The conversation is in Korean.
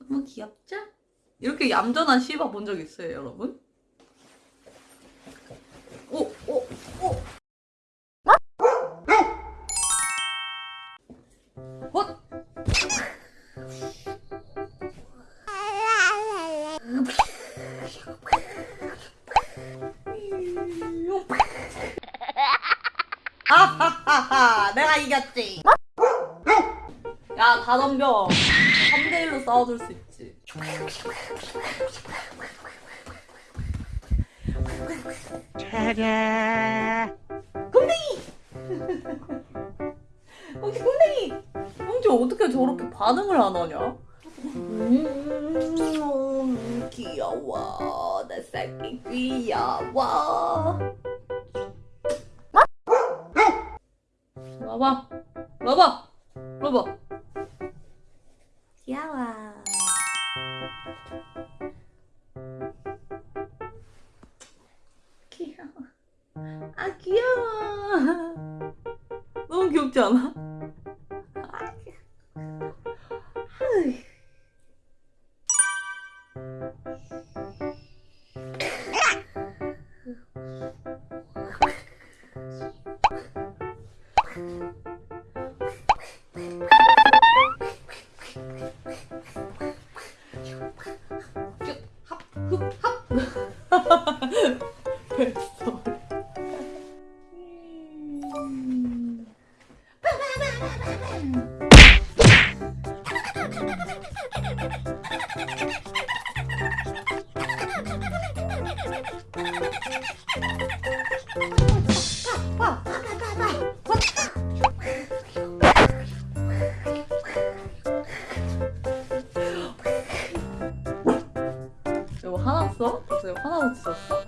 너무 귀엽죠? 이렇게 얌전한 시바 본 적 있어요, 여러분? 오, 오, 오. 헛! 아하하하 내가 이겼지 야 다 덤벼 3대 1로 싸워줄 수 있지 혹시 곰댕이 형제 어떻게 저렇게 반응을 안 하냐? 음, 귀여워 내 새끼 귀여워 와봐 와봐 와봐 귀여워. 귀여워. 아 귀여워. 너무 귀엽지 않아? 아, 귀 여워. 아이. 뱃소. 음. 화났어? 이거 화나고 짖었어?